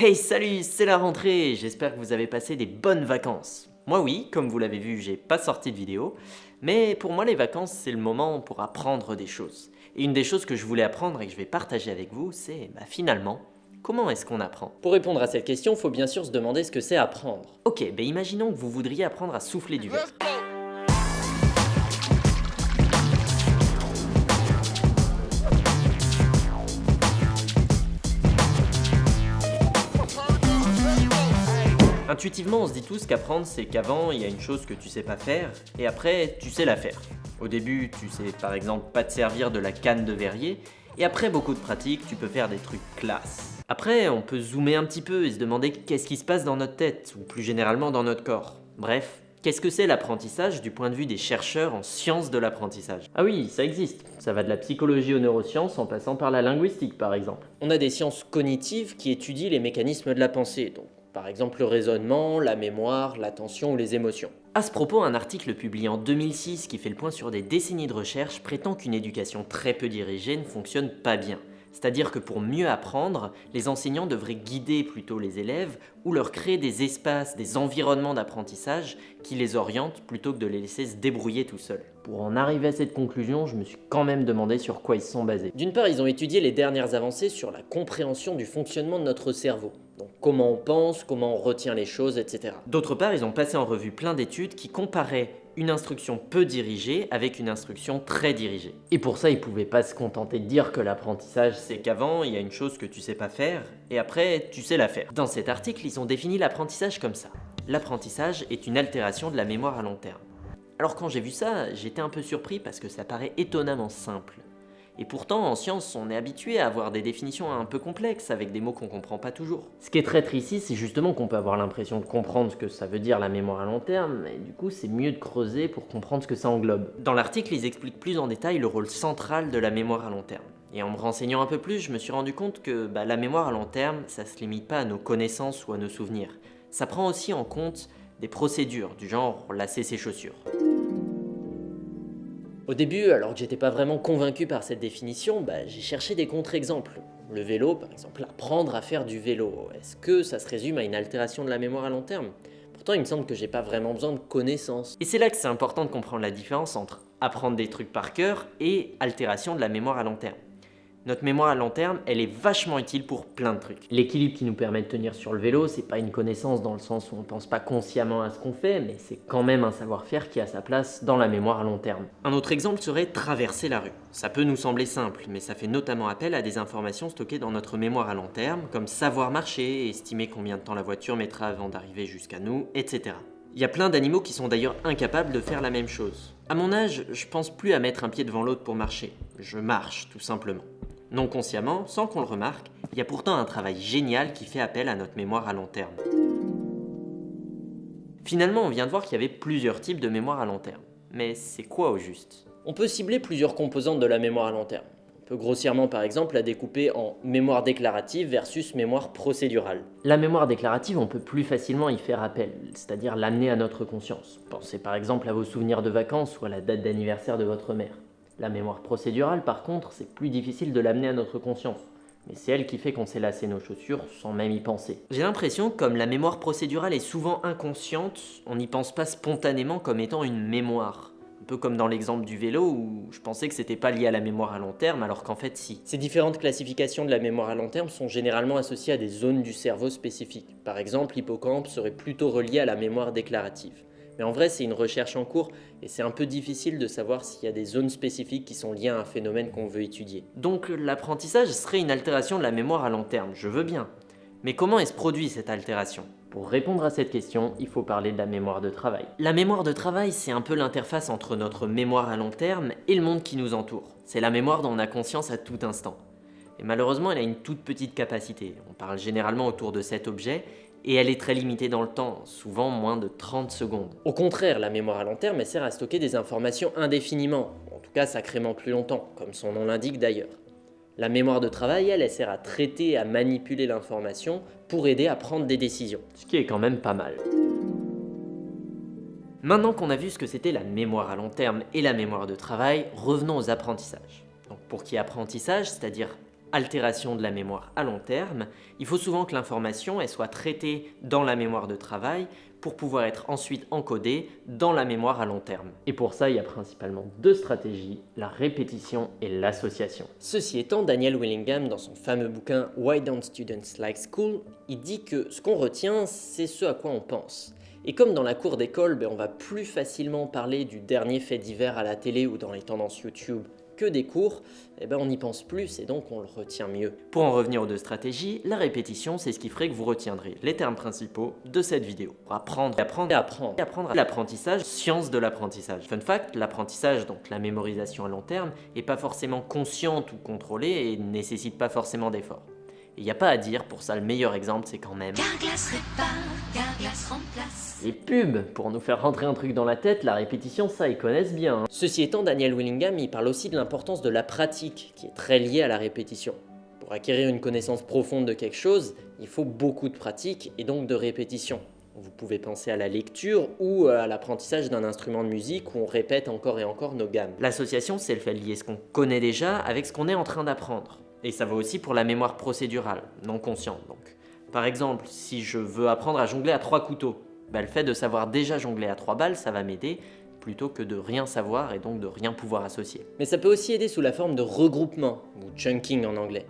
Hey salut, c'est la rentrée, j'espère que vous avez passé des bonnes vacances. Moi oui, comme vous l'avez vu, j'ai pas sorti de vidéo, mais pour moi les vacances c'est le moment pour apprendre des choses. Et une des choses que je voulais apprendre et que je vais partager avec vous, c'est bah, finalement, comment est-ce qu'on apprend? Pour répondre à cette question, faut bien sûr se demander ce que c'est apprendre. Ok, bah imaginons que vous voudriez apprendre à souffler du verre. Intuitivement, on se dit tous qu'apprendre, c'est qu'avant, il y a une chose que tu sais pas faire, et après, tu sais la faire. Au début, tu sais par exemple pas te servir de la canne de verrier, et après beaucoup de pratique, tu peux faire des trucs classe. Après, on peut zoomer un petit peu et se demander qu'est-ce qui se passe dans notre tête, ou plus généralement dans notre corps. Bref, Qu'est-ce que c'est l'apprentissage du point de vue des chercheurs en sciences de l'apprentissage? Ah oui, ça existe. Ça va de la psychologie aux neurosciences en passant par la linguistique par exemple. On a des sciences cognitives qui étudient les mécanismes de la pensée, donc par exemple le raisonnement, la mémoire, l'attention ou les émotions. À ce propos, un article publié en 2006 qui fait le point sur des décennies de recherche prétend qu'une éducation très peu dirigée ne fonctionne pas bien. C'est-à-dire que pour mieux apprendre, les enseignants devraient guider plutôt les élèves ou leur créer des espaces, des environnements d'apprentissage qui les orientent plutôt que de les laisser se débrouiller tout seuls. Pour en arriver à cette conclusion, je me suis quand même demandé sur quoi ils sont basés. D'une part, ils ont étudié les dernières avancées sur la compréhension du fonctionnement de notre cerveau. Donc comment on pense, comment on retient les choses, etc. D'autre part, ils ont passé en revue plein d'études qui comparaient une instruction peu dirigée avec une instruction très dirigée. Et pour ça, ils pouvaient pas se contenter de dire que l'apprentissage, c'est qu'avant, il y a une chose que tu sais pas faire, et après, tu sais la faire. Dans cet article, ils ont défini l'apprentissage comme ça. L'apprentissage est une altération de la mémoire à long terme. Alors quand j'ai vu ça, j'étais un peu surpris parce que ça paraît étonnamment simple. Et pourtant, en science, on est habitué à avoir des définitions un peu complexes, avec des mots qu'on comprend pas toujours. Ce qui est très triste ici, c'est justement qu'on peut avoir l'impression de comprendre ce que ça veut dire la mémoire à long terme, et du coup, c'est mieux de creuser pour comprendre ce que ça englobe. Dans l'article, ils expliquent plus en détail le rôle central de la mémoire à long terme. Et en me renseignant un peu plus, je me suis rendu compte que bah, la mémoire à long terme, ça se limite pas à nos connaissances ou à nos souvenirs. Ça prend aussi en compte des procédures, du genre lasser ses chaussures. Au début, alors que j'étais pas vraiment convaincu par cette définition, bah, j'ai cherché des contre-exemples. Le vélo, par exemple, apprendre à faire du vélo, est-ce que ça se résume à une altération de la mémoire à long terme? Pourtant, il me semble que j'ai pas vraiment besoin de connaissances. Et c'est là que c'est important de comprendre la différence entre apprendre des trucs par cœur et altération de la mémoire à long terme. Notre mémoire à long terme, elle est vachement utile pour plein de trucs. L'équilibre qui nous permet de tenir sur le vélo, c'est pas une connaissance dans le sens où on pense pas consciemment à ce qu'on fait, mais c'est quand même un savoir-faire qui a sa place dans la mémoire à long terme. Un autre exemple serait traverser la rue. Ça peut nous sembler simple, mais ça fait notamment appel à des informations stockées dans notre mémoire à long terme, comme savoir marcher, estimer combien de temps la voiture mettra avant d'arriver jusqu'à nous, etc. Il y a plein d'animaux qui sont d'ailleurs incapables de faire la même chose. À mon âge, je pense plus à mettre un pied devant l'autre pour marcher. Je marche, tout simplement. Non consciemment, sans qu'on le remarque, il y a pourtant un travail génial qui fait appel à notre mémoire à long terme. Finalement, on vient de voir qu'il y avait plusieurs types de mémoire à long terme. Mais c'est quoi au juste? On peut cibler plusieurs composantes de la mémoire à long terme. On peut grossièrement par exemple la découper en mémoire déclarative versus mémoire procédurale. La mémoire déclarative, on peut plus facilement y faire appel, c'est-à-dire l'amener à notre conscience. Pensez par exemple à vos souvenirs de vacances ou à la date d'anniversaire de votre mère. La mémoire procédurale, par contre, c'est plus difficile de l'amener à notre conscience. Mais c'est elle qui fait qu'on sait lasser nos chaussures sans même y penser. J'ai l'impression, comme la mémoire procédurale est souvent inconsciente, on n'y pense pas spontanément comme étant une mémoire. Un peu comme dans l'exemple du vélo où je pensais que c'était pas lié à la mémoire à long terme alors qu'en fait si. Ces différentes classifications de la mémoire à long terme sont généralement associées à des zones du cerveau spécifiques. Par exemple, l'hippocampe serait plutôt relié à la mémoire déclarative. Mais en vrai, c'est une recherche en cours et c'est un peu difficile de savoir s'il y a des zones spécifiques qui sont liées à un phénomène qu'on veut étudier. Donc l'apprentissage serait une altération de la mémoire à long terme, je veux bien. Mais comment est-ce produit cette altération? Pour répondre à cette question, il faut parler de la mémoire de travail. La mémoire de travail, c'est un peu l'interface entre notre mémoire à long terme et le monde qui nous entoure. C'est la mémoire dont on a conscience à tout instant. Et malheureusement, elle a une toute petite capacité. On parle généralement autour de cet objet et elle est très limitée dans le temps, souvent moins de 30 secondes. Au contraire, la mémoire à long terme, elle sert à stocker des informations indéfiniment, en tout cas sacrément plus longtemps, comme son nom l'indique d'ailleurs. La mémoire de travail, elle, elle sert à traiter, à manipuler l'information pour aider à prendre des décisions. Ce qui est quand même pas mal. Maintenant qu'on a vu ce que c'était la mémoire à long terme et la mémoire de travail, revenons aux apprentissages. Donc pour qui apprentissage, c'est-à-dire altération de la mémoire à long terme, il faut souvent que l'information soit traitée dans la mémoire de travail pour pouvoir être ensuite encodée dans la mémoire à long terme. Et pour ça, il y a principalement deux stratégies, la répétition et l'association. Ceci étant, Daniel Willingham, dans son fameux bouquin Why Don't Students Like School, il dit que ce qu'on retient, c'est ce à quoi on pense. Et comme dans la cour d'école, ben, on va plus facilement parler du dernier fait divers à la télé ou dans les tendances YouTube que des cours, eh ben on y pense plus et donc on le retient mieux. Pour en revenir aux deux stratégies, la répétition c'est ce qui ferait que vous retiendrez les termes principaux de cette vidéo. Pour apprendre, apprendre et apprendre. Et apprendre l'apprentissage, science de l'apprentissage. Fun fact, l'apprentissage, donc la mémorisation à long terme, est pas forcément consciente ou contrôlée et ne nécessite pas forcément d'effort. Il n'y a pas à dire, pour ça le meilleur exemple c'est quand même... Carglass répare, Carglass remplace. Les pubs Pour nous faire rentrer un truc dans la tête, la répétition ça ils connaissent bien. Hein. Ceci étant, Daniel Willingham il parle aussi de l'importance de la pratique, qui est très liée à la répétition. Pour acquérir une connaissance profonde de quelque chose, il faut beaucoup de pratique et donc de répétition. Vous pouvez penser à la lecture ou à l'apprentissage d'un instrument de musique où on répète encore et encore nos gammes. L'association, c'est le fait de lier ce qu'on connaît déjà avec ce qu'on est en train d'apprendre. Et ça vaut aussi pour la mémoire procédurale, non consciente donc. Par exemple, si je veux apprendre à jongler à trois couteaux, bah, le fait de savoir déjà jongler à trois balles, ça va m'aider, plutôt que de rien savoir et donc de rien pouvoir associer. Mais ça peut aussi aider sous la forme de regroupement, ou chunking en anglais.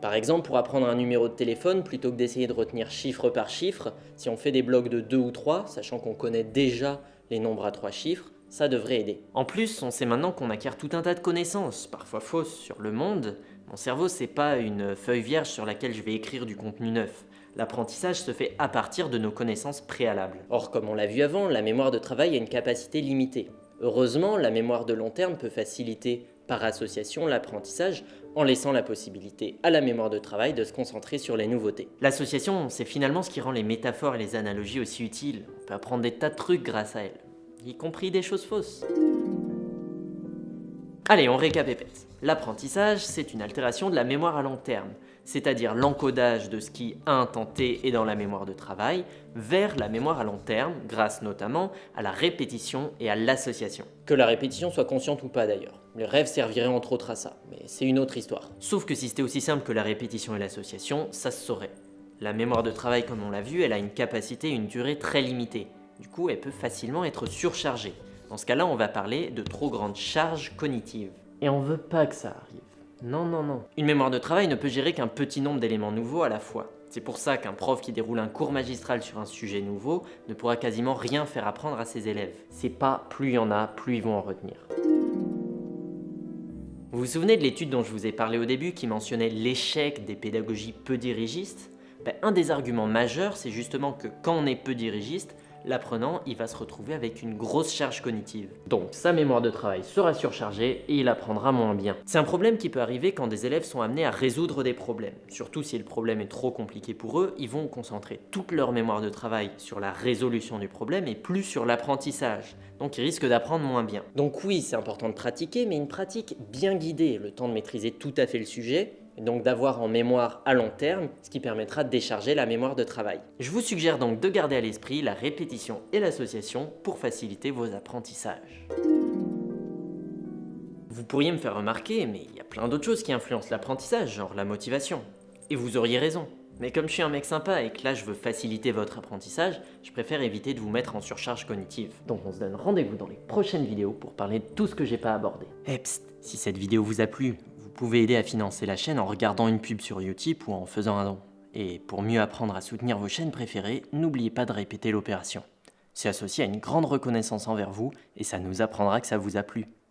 Par exemple, pour apprendre un numéro de téléphone, plutôt que d'essayer de retenir chiffre par chiffre, si on fait des blocs de 2 ou 3, sachant qu'on connaît déjà les nombres à trois chiffres, ça devrait aider. En plus, on sait maintenant qu'on acquiert tout un tas de connaissances, parfois fausses, sur le monde, mon cerveau, c'est pas une feuille vierge sur laquelle je vais écrire du contenu neuf. L'apprentissage se fait à partir de nos connaissances préalables. Or, comme on l'a vu avant, la mémoire de travail a une capacité limitée. Heureusement, la mémoire de long terme peut faciliter par association l'apprentissage en laissant la possibilité à la mémoire de travail de se concentrer sur les nouveautés. L'association, c'est finalement ce qui rend les métaphores et les analogies aussi utiles. On peut apprendre des tas de trucs grâce à elles, y compris des choses fausses. Allez, on récapépète. L'apprentissage, c'est une altération de la mémoire à long terme, c'est-à-dire l'encodage de ce qui, à un temps T, est dans la mémoire de travail, vers la mémoire à long terme, grâce notamment à la répétition et à l'association. Que la répétition soit consciente ou pas d'ailleurs. Les rêves serviraient entre autres à ça, mais c'est une autre histoire. Sauf que si c'était aussi simple que la répétition et l'association, ça se saurait. La mémoire de travail, comme on l'a vu, elle a une capacité et une durée très limitée. Du coup, elle peut facilement être surchargée. Dans ce cas-là, on va parler de trop grande charge cognitive. Et on veut pas que ça arrive. Non, non, non. Une mémoire de travail ne peut gérer qu'un petit nombre d'éléments nouveaux à la fois. C'est pour ça qu'un prof qui déroule un cours magistral sur un sujet nouveau ne pourra quasiment rien faire apprendre à ses élèves. C'est pas plus il y en a, plus ils vont en retenir. Vous vous souvenez de l'étude dont je vous ai parlé au début qui mentionnait l'échec des pédagogies peu dirigistes? Ben, Un des arguments majeurs, c'est justement que quand on est peu dirigiste, l'apprenant il va se retrouver avec une grosse charge cognitive. Donc sa mémoire de travail sera surchargée et il apprendra moins bien. C'est un problème qui peut arriver quand des élèves sont amenés à résoudre des problèmes. Surtout si le problème est trop compliqué pour eux, ils vont concentrer toute leur mémoire de travail sur la résolution du problème et plus sur l'apprentissage. Donc ils risquent d'apprendre moins bien. Donc oui, c'est important de pratiquer, mais une pratique bien guidée, le temps de maîtriser tout à fait le sujet, et donc d'avoir en mémoire à long terme, ce qui permettra de décharger la mémoire de travail. Je vous suggère donc de garder à l'esprit la répétition et l'association pour faciliter vos apprentissages. Vous pourriez me faire remarquer, mais il y a plein d'autres choses qui influencent l'apprentissage, genre la motivation. Et vous auriez raison. Mais comme je suis un mec sympa et que là je veux faciliter votre apprentissage, je préfère éviter de vous mettre en surcharge cognitive. Donc on se donne rendez-vous dans les prochaines vidéos pour parler de tout ce que j'ai pas abordé. Et si cette vidéo vous a plu, pouvez aider à financer la chaîne en regardant une pub sur Utip ou en faisant un don. Et pour mieux apprendre à soutenir vos chaînes préférées, n'oubliez pas de répéter l'opération. C'est associé à une grande reconnaissance envers vous et ça nous apprendra que ça vous a plu.